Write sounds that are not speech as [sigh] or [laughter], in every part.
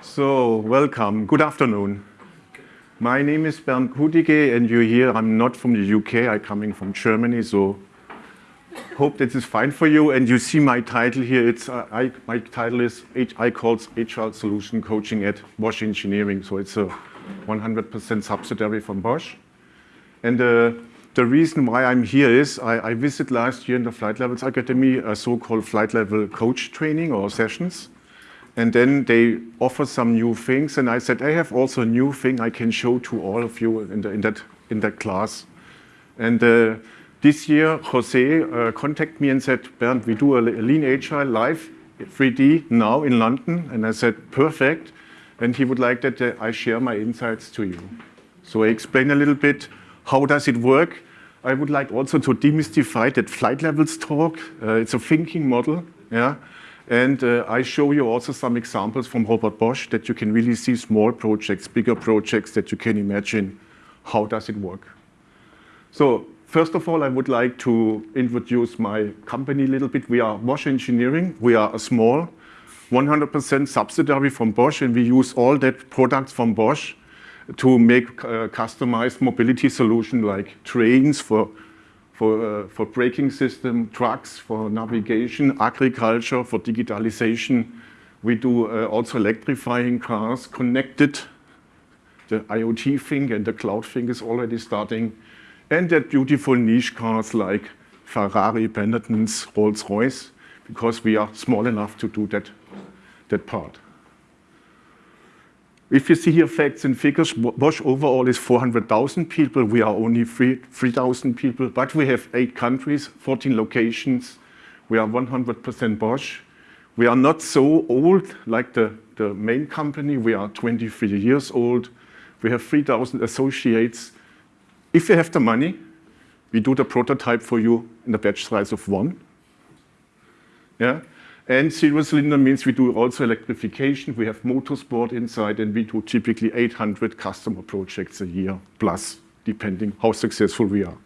So, welcome. Good afternoon. My name is Bernd Kudige, and you hear I'm not from the UK, I'm coming from Germany, so hope this is fine for you. And you see my title here, it's, uh, I, my title is I call HR Solution Coaching at Bosch Engineering, so it's a 100% subsidiary from Bosch. And uh, the reason why I'm here is I, I visited last year in the Flight Levels Academy a so-called flight level coach training or sessions. And then they offer some new things. And I said, I have also a new thing I can show to all of you in, the, in, that, in that class. And uh, this year, Jose uh, contacted me and said, Bernd, we do a Lean Agile live 3D now in London. And I said, perfect. And he would like that uh, I share my insights to you. So I explain a little bit how does it work. I would like also to demystify that flight levels talk. Uh, it's a thinking model. Yeah. And uh, I show you also some examples from Robert Bosch that you can really see small projects, bigger projects that you can imagine. How does it work? So first of all, I would like to introduce my company a little bit. We are Bosch Engineering. We are a small 100% subsidiary from Bosch, and we use all that products from Bosch to make uh, customized mobility solution like trains for for, uh, for braking system, trucks, for navigation, agriculture, for digitalization. We do uh, also electrifying cars, connected. The IoT thing and the cloud thing is already starting. And that beautiful niche cars like Ferrari, Benetton's, Rolls-Royce, because we are small enough to do that, that part. If you see here facts and figures, Bosch overall is 400,000 people. We are only 3,000 people, but we have eight countries, 14 locations. We are 100% Bosch. We are not so old like the, the main company. We are 23 years old. We have 3,000 associates. If you have the money, we do the prototype for you in a batch size of one. Yeah. And zero cylinder means we do also electrification. We have motorsport inside, and we do typically 800 customer projects a year plus, depending how successful we are.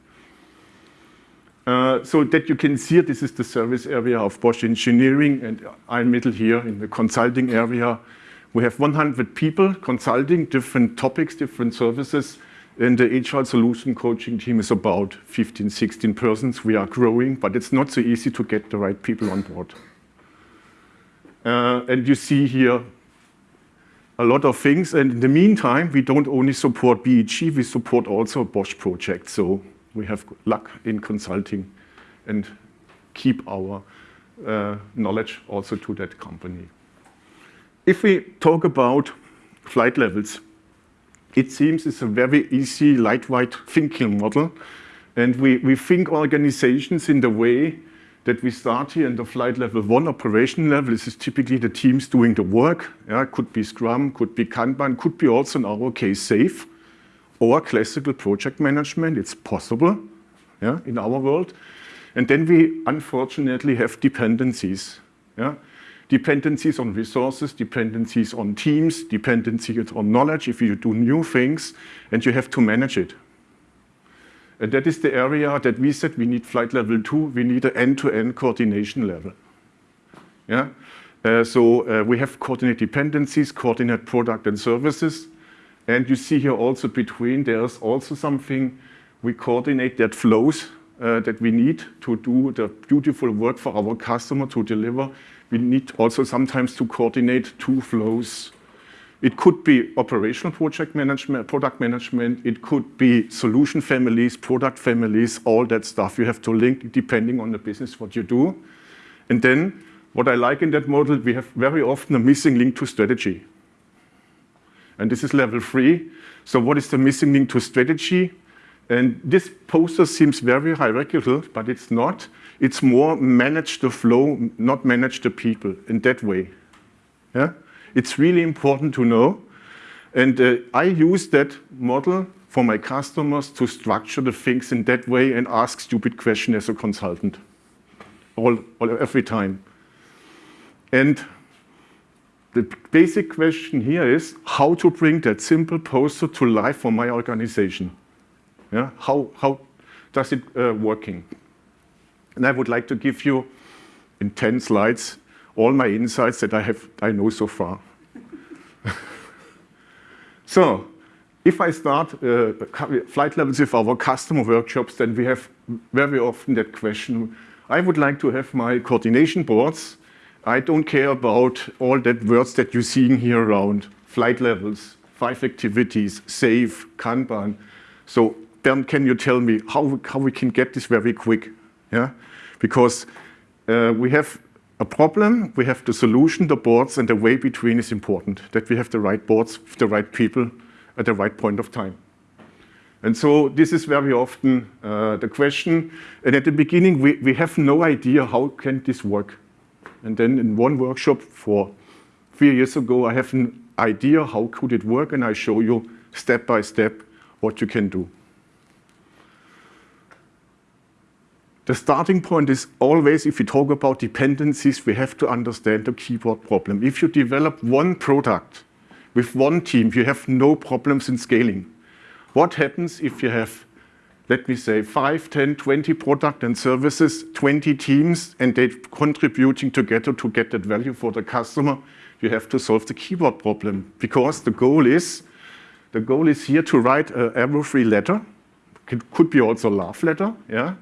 Uh, so that you can see, this is the service area of Bosch Engineering, and I'm middle here in the consulting area. We have 100 people consulting different topics, different services, and the HR solution coaching team is about 15, 16 persons. We are growing, but it's not so easy to get the right people on board. Uh, and you see here a lot of things. And in the meantime, we don't only support BEG, we support also Bosch projects. So we have luck in consulting and keep our uh, knowledge also to that company. If we talk about flight levels, it seems it's a very easy, lightweight thinking model. And we, we think organizations in the way that we start here in the flight level one operation level. This is typically the teams doing the work. Yeah, could be Scrum, could be Kanban, could be also in our case SAFe or classical project management. It's possible yeah, in our world. And then we unfortunately have dependencies. Yeah? Dependencies on resources, dependencies on teams, dependencies on knowledge if you do new things, and you have to manage it. And that is the area that we said we need flight level two, we need an end-to-end -end coordination level. Yeah? Uh, so uh, we have coordinate dependencies, coordinate product and services. And you see here also between, there's also something, we coordinate that flows uh, that we need to do the beautiful work for our customer to deliver. We need also sometimes to coordinate two flows it could be operational project management, product management. It could be solution families, product families, all that stuff. You have to link depending on the business, what you do. And then what I like in that model, we have very often a missing link to strategy. And this is level three. So what is the missing link to strategy? And this poster seems very hierarchical, but it's not. It's more manage the flow, not manage the people in that way. Yeah? It's really important to know. And uh, I use that model for my customers to structure the things in that way and ask stupid questions as a consultant, all, all, every time. And the basic question here is how to bring that simple poster to life for my organization. Yeah? How, how does it uh, working? And I would like to give you in 10 slides all my insights that I have I know so far. [laughs] so if I start uh, flight levels with our customer workshops, then we have very often that question. I would like to have my coordination boards. I don't care about all that words that you're seeing here around. Flight levels, five activities, SAFe, Kanban. So then can you tell me how, how we can get this very quick? Yeah, Because uh, we have a problem, we have the solution, the boards, and the way between is important, that we have the right boards the right people at the right point of time. And so this is very often uh, the question. And at the beginning, we, we have no idea how can this work. And then in one workshop for three years ago, I have an idea how could it work, and I show you step by step what you can do. The starting point is always, if we talk about dependencies, we have to understand the keyboard problem. If you develop one product with one team, you have no problems in scaling. What happens if you have, let me say, 5, 10, 20 product and services, 20 teams, and they're contributing together to get that value for the customer? You have to solve the keyboard problem because the goal is, the goal is here to write a error-free letter. It could be also a love letter, yeah?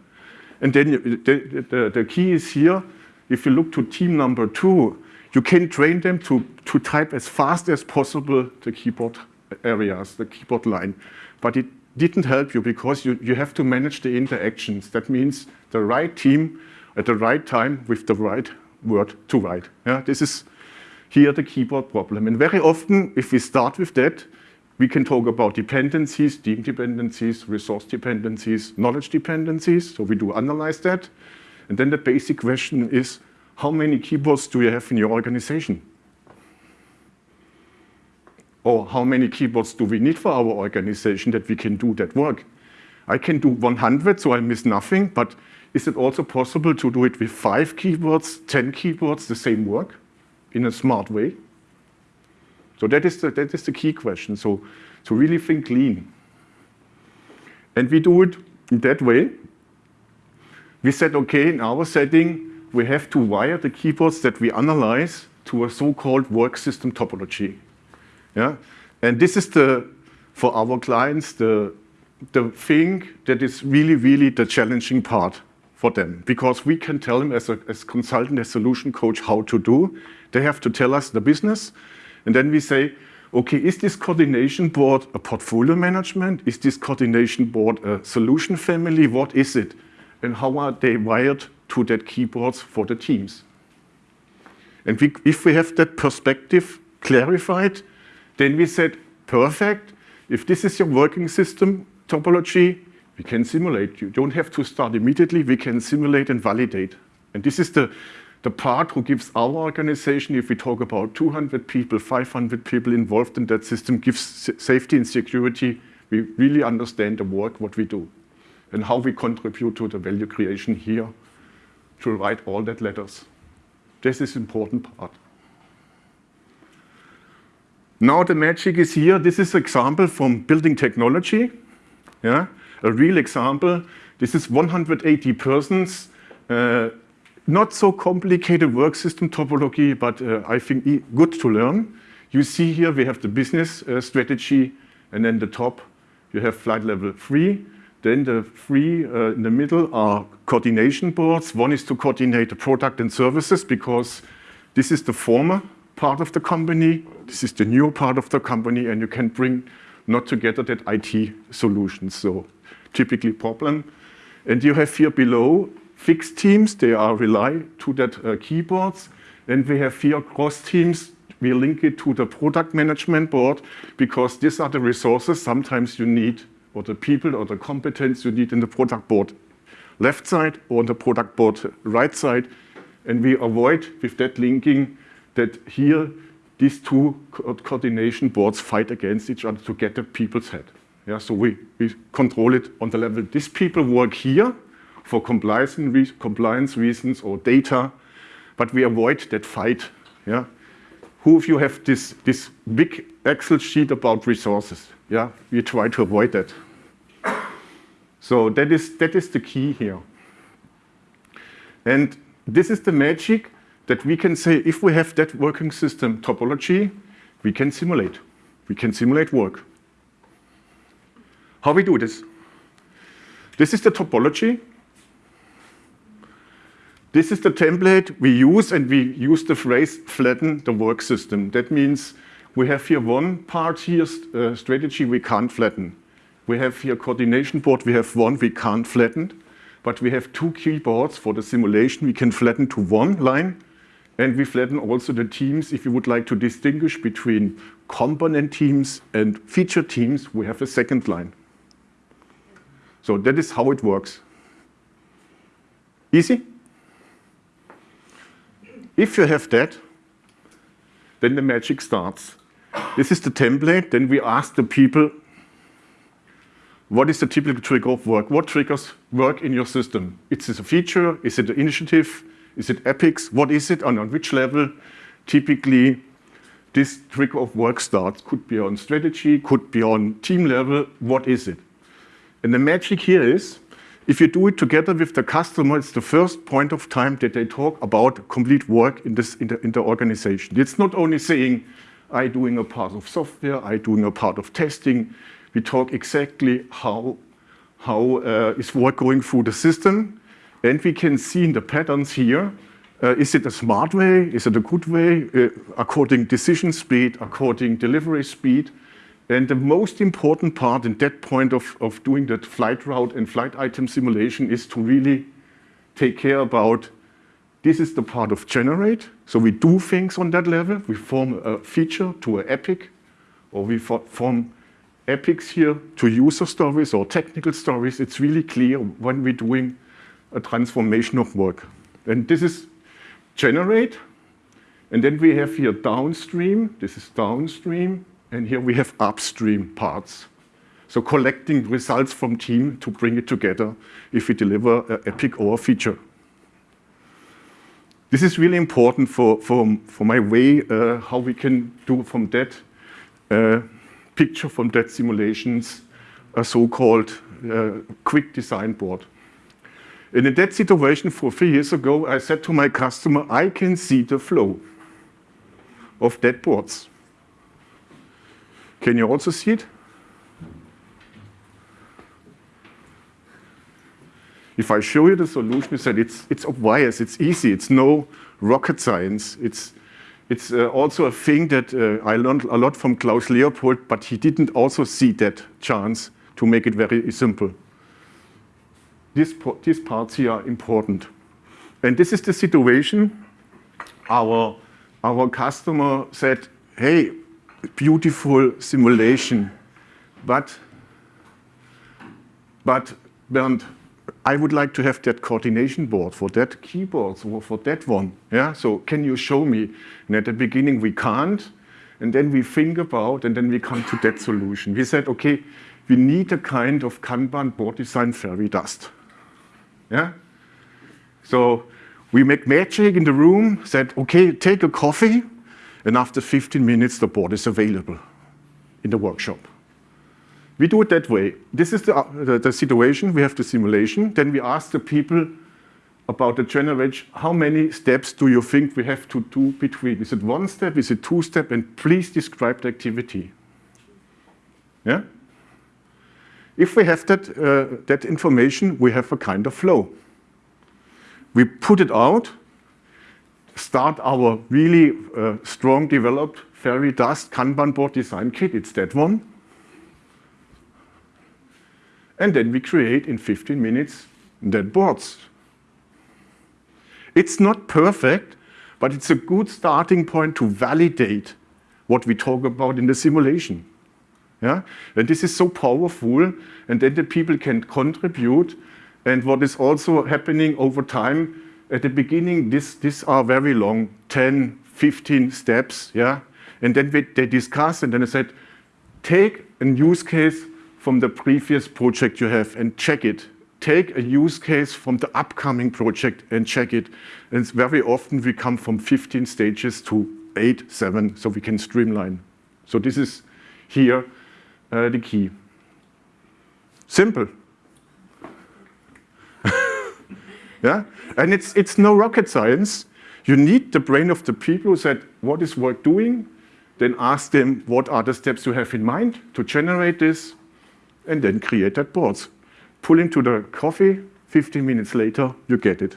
And then the, the, the key is here, if you look to team number two, you can train them to, to type as fast as possible the keyboard areas, the keyboard line. But it didn't help you because you, you have to manage the interactions. That means the right team at the right time with the right word to write. Yeah, this is here the keyboard problem. And very often, if we start with that, we can talk about dependencies, team dependencies, resource dependencies, knowledge dependencies. So we do analyze that. And then the basic question is, how many keyboards do you have in your organization? Or how many keyboards do we need for our organization that we can do that work? I can do 100, so I miss nothing, but is it also possible to do it with five keyboards, 10 keyboards, the same work in a smart way? So that is the, that is the key question. So, to really think lean. And we do it in that way. We said, okay, in our setting, we have to wire the keyboards that we analyze to a so-called work system topology. Yeah? And this is the, for our clients, the, the thing that is really, really the challenging part for them. Because we can tell them as a as consultant, as solution coach, how to do. They have to tell us the business. And then we say, okay, is this coordination board a portfolio management? Is this coordination board a solution family? What is it? And how are they wired to that keyboards for the teams. And we, if we have that perspective clarified, then we said, perfect, if this is your working system topology, we can simulate. You don't have to start immediately, we can simulate and validate. And this is the, the part who gives our organization, if we talk about 200 people, 500 people involved in that system, gives safety and security. We really understand the work, what we do, and how we contribute to the value creation here to write all that letters. This is important part. Now the magic is here. This is an example from building technology. Yeah, a real example. This is 180 persons. Uh, not so complicated work system topology, but uh, I think good to learn. You see here we have the business uh, strategy, and then the top you have flight level three. Then the three uh, in the middle are coordination boards. One is to coordinate the product and services because this is the former part of the company. This is the new part of the company, and you can bring not together that IT solutions. So typically problem. And you have here below fixed teams. They are rely to that uh, keyboards. And we have here cross teams. We link it to the product management board because these are the resources sometimes you need or the people or the competence you need in the product board left side or the product board right side. And we avoid with that linking that here these two co coordination boards fight against each other to get the people's head. Yeah, so we, we control it on the level. These people work here for compliance, re compliance reasons or data, but we avoid that fight. Yeah? Who of you have this, this big Excel sheet about resources? Yeah, we try to avoid that. So that is, that is the key here. And this is the magic that we can say if we have that working system topology, we can simulate. We can simulate work. How we do this? This is the topology. This is the template we use, and we use the phrase flatten the work system. That means we have here one part here, uh, strategy we can't flatten. We have here coordination board, we have one we can't flatten, but we have two keyboards for the simulation we can flatten to one line, and we flatten also the teams if you would like to distinguish between component teams and feature teams, we have a second line. So that is how it works. Easy? If you have that, then the magic starts. This is the template. Then we ask the people, what is the typical trigger of work? What triggers work in your system? Is it a feature? Is it an initiative? Is it epics? What is it and on which level? Typically, this trigger of work starts. Could be on strategy, could be on team level. What is it? And the magic here is, if you do it together with the customer, it's the first point of time that they talk about complete work in, this, in, the, in the organization. It's not only saying, I doing a part of software, I doing a part of testing. We talk exactly how, how uh, is work going through the system. And we can see in the patterns here, uh, is it a smart way? Is it a good way? Uh, according decision speed, according delivery speed. And the most important part in that point of, of doing that flight route and flight item simulation is to really take care about this is the part of generate. So we do things on that level. We form a feature to an epic, or we form epics here to user stories or technical stories. It's really clear when we're doing a transformation of work. And this is generate. And then we have here downstream. This is downstream. And here we have upstream parts. So collecting results from team to bring it together if we deliver an epic or feature. This is really important for, for, for my way, uh, how we can do from that uh, picture, from that simulations, a so-called uh, quick design board. And in that situation, for three years ago, I said to my customer, I can see the flow of dead boards. Can you also see it? If I show you the solution, you said it's, it's obvious, it's easy, it's no rocket science. It's, it's uh, also a thing that uh, I learned a lot from Klaus Leopold, but he didn't also see that chance to make it very simple. This, these parts here are important. And this is the situation. Our, our customer said, hey, beautiful simulation, but, but Bernd, I would like to have that coordination board for that keyboard, or for that one. Yeah, so can you show me? And at the beginning we can't, and then we think about, and then we come to that solution. We said, okay, we need a kind of Kanban board design fairy dust. Yeah? So we make magic in the room, said, okay, take a coffee, and after 15 minutes, the board is available in the workshop. We do it that way. This is the, uh, the, the, situation. We have the simulation. Then we ask the people about the generate, how many steps do you think we have to do between? Is it one step? Is it two step? And please describe the activity. Yeah? If we have that, uh, that information, we have a kind of flow. We put it out, start our really uh, strong developed fairy dust Kanban board design kit. It's that one. And then we create in 15 minutes dead boards. It's not perfect, but it's a good starting point to validate what we talk about in the simulation. Yeah? And this is so powerful, and then the people can contribute. And what is also happening over time, at the beginning, this, these are very long, 10, 15 steps, yeah? And then we, they discuss, and then I said, take a use case from the previous project you have and check it. Take a use case from the upcoming project and check it. And very often we come from 15 stages to eight, seven, so we can streamline. So this is here uh, the key. Simple. Yeah, and it's, it's no rocket science. You need the brain of the people who said, what is work doing? then ask them what are the steps you have in mind to generate this, and then create that boards. Pull into the coffee, 15 minutes later, you get it.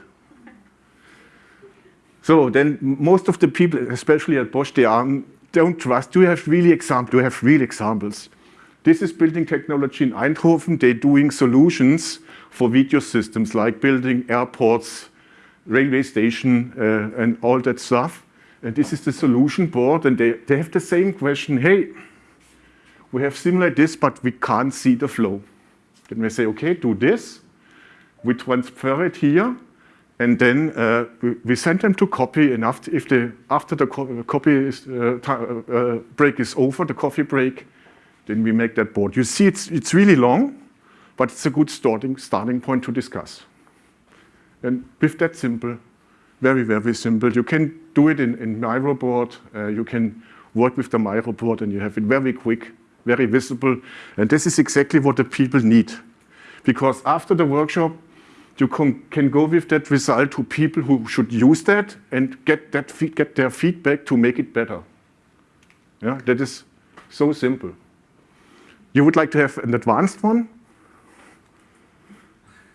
So then most of the people, especially at Bosch, they are, don't trust. Do you have really examples? Do you have real examples? This is building technology in Eindhoven. They're doing solutions for video systems like building airports, railway station, uh, and all that stuff. And this is the solution board, and they, they have the same question, hey, we have similar this, but we can't see the flow. Then we say, okay, do this. We transfer it here, and then uh, we, we, send them to copy, and after, if the, after the co copy is, uh, uh, break is over, the coffee break, then we make that board. You see, it's, it's really long, but it's a good starting, starting point to discuss. And with that simple, very, very simple, you can do it in, in MiroBoard. Uh, you can work with the MiroBoard and you have it very quick, very visible. And this is exactly what the people need. Because after the workshop, you can, can go with that result to people who should use that and get, that get their feedback to make it better. Yeah, that is so simple. You would like to have an advanced one?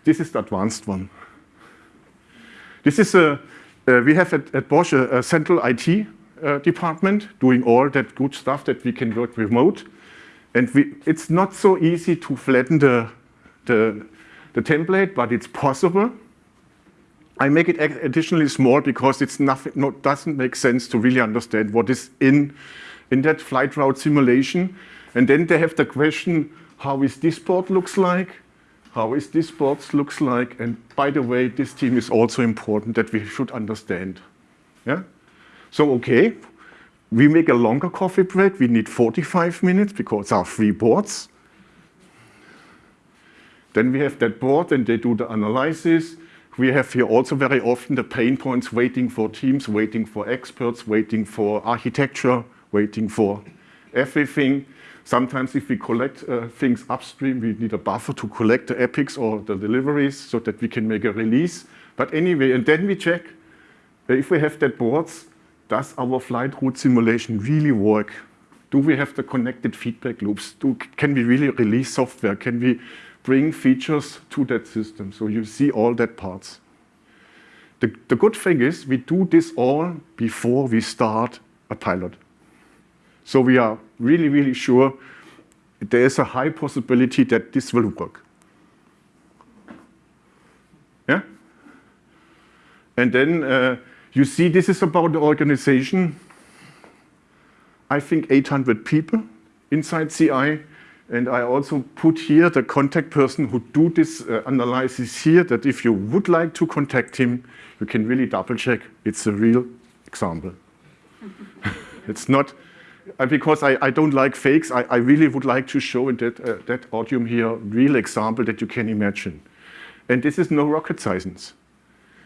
This is the advanced one. This is a, uh, we have at, at Bosch a, a central IT uh, department doing all that good stuff that we can work remote. And we, it's not so easy to flatten the, the, the template, but it's possible. I make it additionally small because it's nothing, no, doesn't make sense to really understand what is in, in that flight route simulation. And then they have the question, how is this board looks like? How is this board looks like? And by the way, this team is also important that we should understand. Yeah? So, okay, we make a longer coffee break. We need 45 minutes because our three boards. Then we have that board and they do the analysis. We have here also very often the pain points waiting for teams, waiting for experts, waiting for architecture, waiting for everything. Sometimes if we collect uh, things upstream, we need a buffer to collect the epics or the deliveries so that we can make a release. But anyway, and then we check uh, if we have that boards, does our flight route simulation really work? Do we have the connected feedback loops? Do, can we really release software? Can we bring features to that system? So you see all that parts. The, the good thing is we do this all before we start a pilot. So we are really, really sure there is a high possibility that this will work. Yeah? And then uh, you see this is about the organization. I think 800 people inside CI. And I also put here the contact person who do this uh, analysis here, that if you would like to contact him, you can really double check. It's a real example. [laughs] it's not uh, because I, I, don't like fakes, I, I, really would like to show in that, uh, that audium here real example that you can imagine. And this is no rocket science.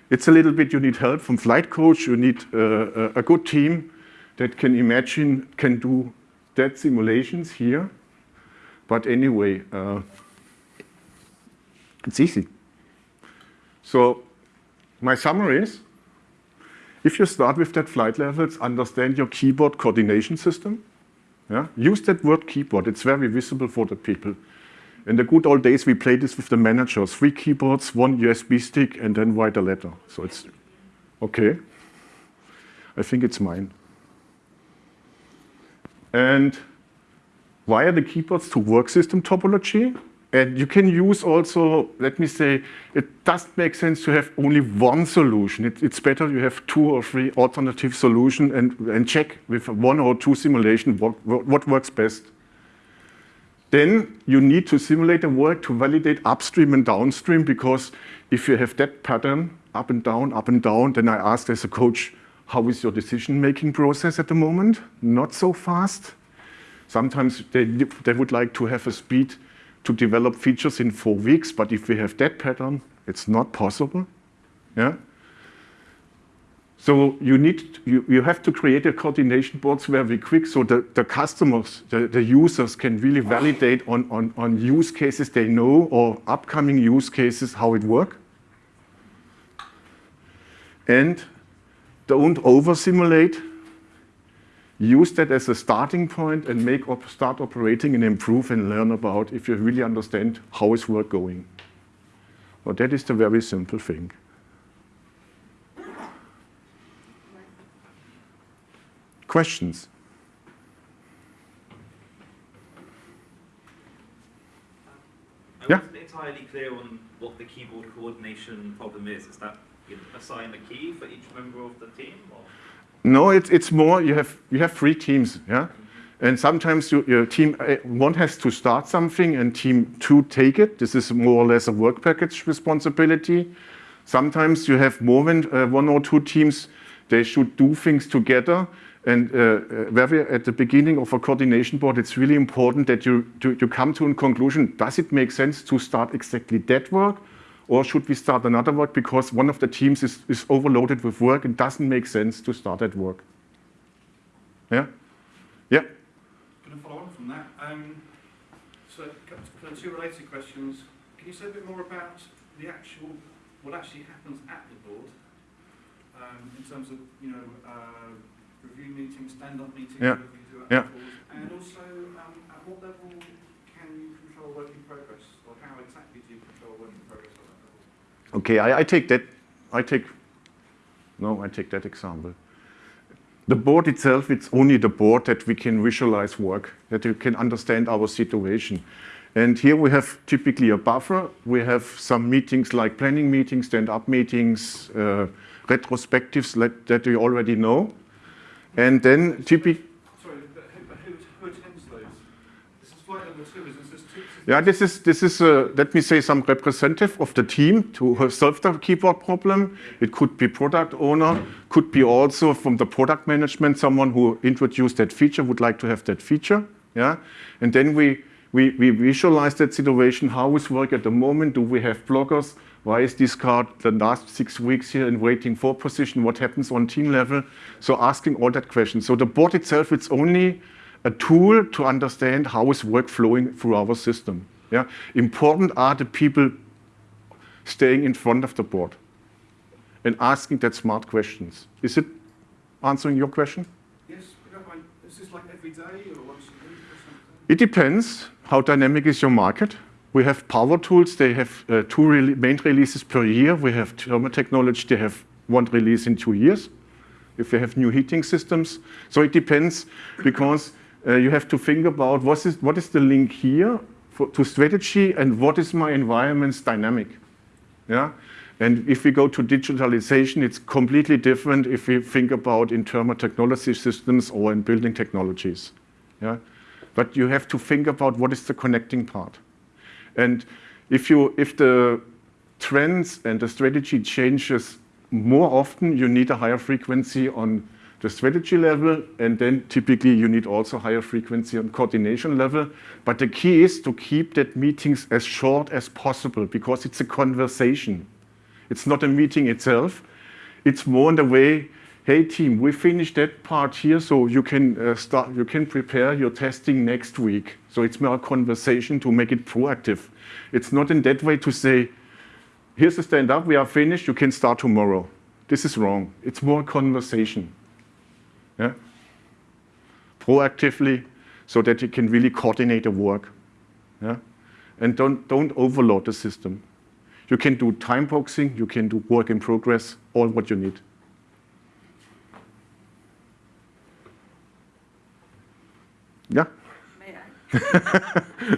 It's a little bit, you need help from flight coach, you need uh, a good team that can imagine, can do that simulations here. But anyway, uh, it's easy. So my summary is, if you start with that flight levels, understand your keyboard coordination system. Yeah? Use that word keyboard. It's very visible for the people. In the good old days, we played this with the managers. Three keyboards, one USB stick, and then write a letter. So it's okay. I think it's mine. And are the keyboards to work system topology? And you can use also, let me say, it doesn't make sense to have only one solution. It, it's better you have two or three alternative solutions and, and check with one or two simulation what, what works best. Then you need to simulate the work to validate upstream and downstream because if you have that pattern, up and down, up and down, then I asked as a coach, how is your decision-making process at the moment? Not so fast. Sometimes they, they would like to have a speed to develop features in four weeks, but if we have that pattern, it's not possible. Yeah. So you need you, you have to create a coordination boards very quick so the, the customers, the, the users can really validate on, on, on use cases they know or upcoming use cases how it work. And don't over simulate. Use that as a starting point and make op start operating and improve and learn about if you really understand how is work going. Well, that is the very simple thing. Questions? I Yeah. wasn't entirely clear on what the keyboard coordination problem is. Is that you assign a key for each member of the team? Or? No, it's, it's more, you have, you have three teams, yeah? And sometimes you, your team uh, one has to start something and team two take it. This is more or less a work package responsibility. Sometimes you have more than uh, one or two teams, they should do things together. And uh, uh, very at the beginning of a coordination board, it's really important that you, to, you come to a conclusion. Does it make sense to start exactly that work? Or should we start another work because one of the teams is, is overloaded with work and doesn't make sense to start that work? Yeah? Yeah? Can I follow on from that? Um, so, two related questions. Can you say a bit more about the actual, what actually happens at the board um, in terms of, you know, uh, review meetings, stand-up meetings, Yeah. whatever you do at Yeah. the board, and also um, at what level can you control work in progress, or how exactly do you control work in progress at that level? Okay, I, I take that, I take, no, I take that example. The board itself, it's only the board that we can visualize work, that you can understand our situation. And here we have typically a buffer. We have some meetings like planning meetings, stand-up meetings, uh, retrospectives that, that you already know. And then typically, Sorry, who, who, attends those? This is flight number two, isn't Yeah, this is, this is uh, let me say, some representative of the team to solve the keyboard problem. It could be product owner, could be also from the product management, someone who introduced that feature, would like to have that feature. Yeah, and then we, we, we visualize that situation. How is work at the moment? Do we have blockers? Why is this card the last six weeks here in waiting for position? What happens on team level? So asking all that questions. So the board itself, it's only a tool to understand how is work flowing through our system. Yeah? Important are the people staying in front of the board and asking that smart questions. Is it answering your question? Yes, we don't mind. Is this like every day or once a week or something? It depends how dynamic is your market. We have power tools, they have uh, two rele main releases per year. We have thermal technology, they have one release in two years. If they have new heating systems. So it depends because uh, you have to think about what is, what is the link here for, to strategy and what is my environment's dynamic. Yeah? And if we go to digitalization, it's completely different if we think about in thermal technology systems or in building technologies. Yeah? But you have to think about what is the connecting part. And if, you, if the trends and the strategy changes more often, you need a higher frequency on the strategy level, and then typically you need also higher frequency on coordination level. But the key is to keep that meetings as short as possible because it's a conversation. It's not a meeting itself. It's more in the way, hey team, we finished that part here, so you can uh, start, you can prepare your testing next week. So it's more a conversation to make it proactive. It's not in that way to say, here's the stand up, we are finished, you can start tomorrow. This is wrong. It's more conversation. Yeah? Proactively, so that you can really coordinate the work. Yeah? And don't, don't overload the system. You can do time boxing, you can do work in progress, all what you need. Yeah? May I? [laughs]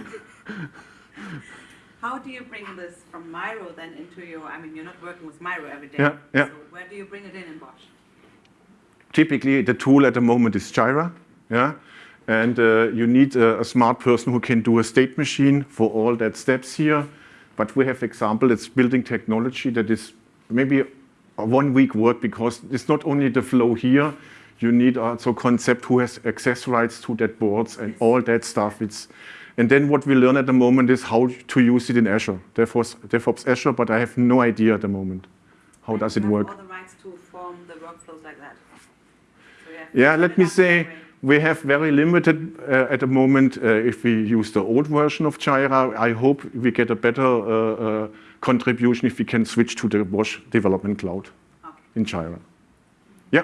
How do you bring this from Miro then into your, I mean, you're not working with Miro every day. Yeah, yeah. So where do you bring it in in Bosch? Typically, the tool at the moment is Jira. Yeah? And uh, you need a, a smart person who can do a state machine for all that steps here. But we have example, it's building technology that is maybe a one week work because it's not only the flow here, you need also concept who has access rights to that boards and all that stuff. It's, and then what we learn at the moment is how to use it in Azure, DevOps, DevOps Azure, but I have no idea at the moment. How does it work? all the rights to form the workflows like that. So you have Yeah, let me say, we have very limited uh, at the moment uh, if we use the old version of Jira. I hope we get a better uh, uh, contribution if we can switch to the Bosch Development Cloud Okay. in Jira. Yeah,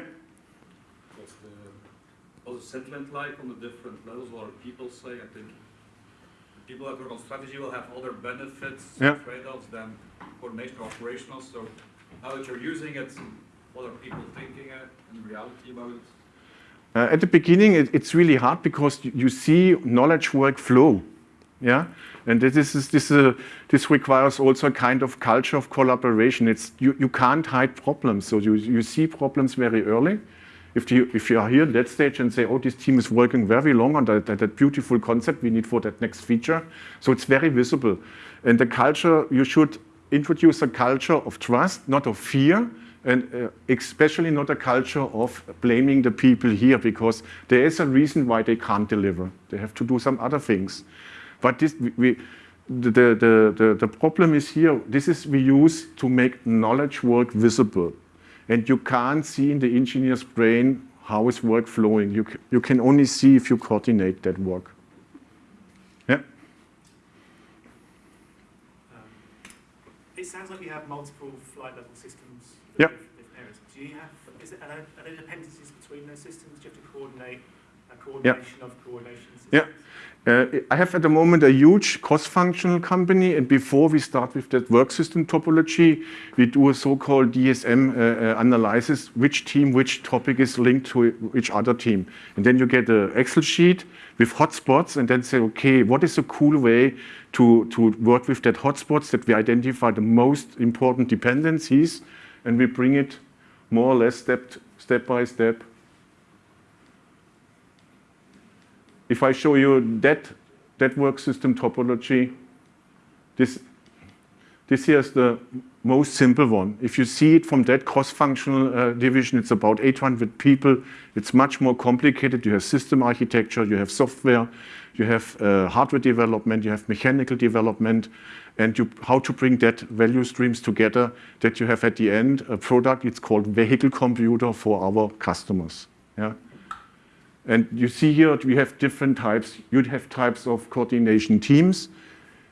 What's the, Sitlint-like on the different levels, what are people say? I think people that work on strategy will have other benefits, Yeah. trade-offs than coordination or operational. So now that you're using it, what are people thinking in reality about? Uh, at the beginning, it, it's really hard because you, you see knowledge work flow. Yeah, and this is this uh, this requires also a kind of culture of collaboration. It's you, you can't hide problems, so you you see problems very early. If you if you are here at that stage and say, oh, this team is working very long on that, that, that beautiful concept we need for that next feature, so it's very visible. And the culture you should introduce a culture of trust, not of fear, and uh, especially not a culture of blaming the people here because there is a reason why they can't deliver. They have to do some other things. But this, we, the, the, the, the problem is here, this is we use to make knowledge work visible. And you can't see in the engineer's brain how is work flowing. You, you can only see if you coordinate that work. Yeah? Um, It sounds like you have multiple flight level systems. Yep. with different areas. Do you have, is it, are there, are there dependencies between those systems? Do you have to coordinate a coordination of coordination systems? Yeah. Uh, I have at the moment a huge cross-functional company, and before we start with that work system topology, we do a so-called DSM uh, uh, analysis, which team, which topic is linked to which other team. And then you get an Excel sheet with hotspots, and then say, okay, what is a cool way to, to work with that hotspots that we identify the most important dependencies, and we bring it more or less step, step by step if I show you that, that work system topology, this, this here is the most simple one. If you see it from that cross-functional uh, division, it's about 800 people. It's much more complicated. You have system architecture, you have software, you have uh, hardware development, you have mechanical development, and you, how to bring that value streams together that you have at the end a product. It's called vehicle computer for our customers. Yeah. And you see here we have different types. You'd have types of coordination teams,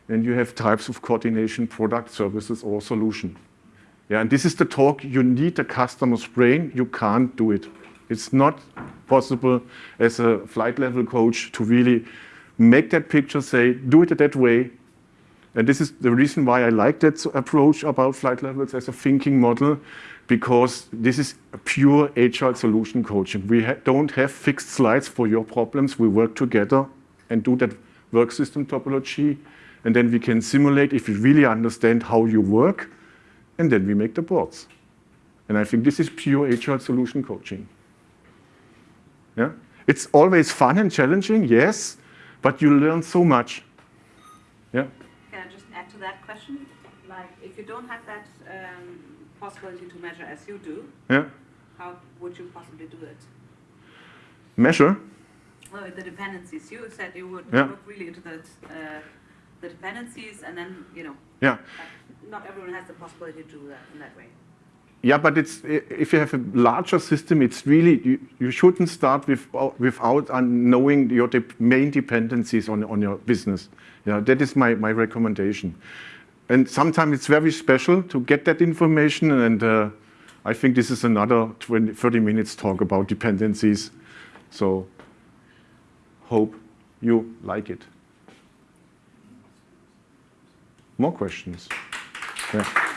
and you have types of coordination product, services, or solution. Yeah, and this is the talk. You need the customer's brain. You can't do it. It's not possible as a flight level coach to really make that picture, say, do it that way. And this is the reason why I like that approach about flight levels as a thinking model, because this is a pure agile solution coaching. We ha don't have fixed slides for your problems. We work together and do that work system topology, and then we can simulate if we really understand how you work, and then we make the boards. And I think this is pure agile solution coaching. Yeah? It's always fun and challenging, yes, but you learn so much. Yeah? Can I just add to that question? Like, if you don't have that um, possibility to measure as you do, Yeah? how would you possibly do it? Measure? Well, the dependencies, you said you would Yeah. look really into the, uh, the dependencies and then, you know, Yeah. not everyone has the possibility to do that in that way. Yeah, but it's, if you have a larger system, it's really, you, you shouldn't start with, without knowing your de main dependencies on, on your business. Yeah, that is my, my recommendation. And sometimes it's very special to get that information, and uh, I think this is another 20, 30 minutes talk about dependencies. So, hope you like it. More questions? Yeah.